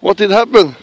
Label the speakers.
Speaker 1: what did happen?